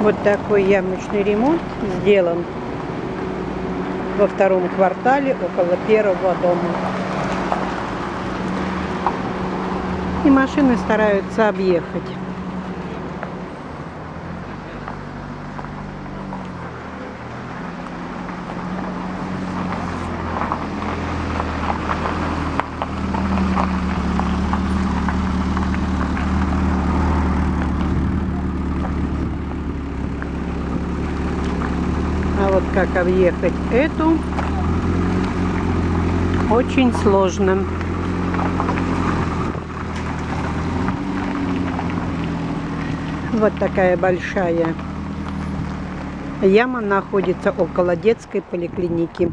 Вот такой ямочный ремонт сделан во втором квартале около первого дома. И машины стараются объехать. А вот как объехать эту очень сложно. Вот такая большая яма находится около детской поликлиники.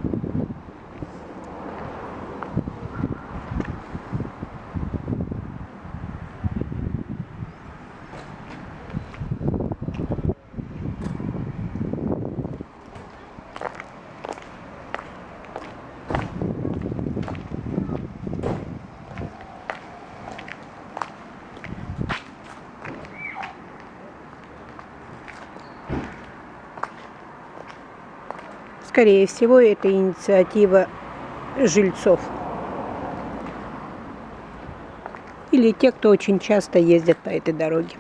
Скорее всего, это инициатива жильцов. Или те, кто очень часто ездят по этой дороге.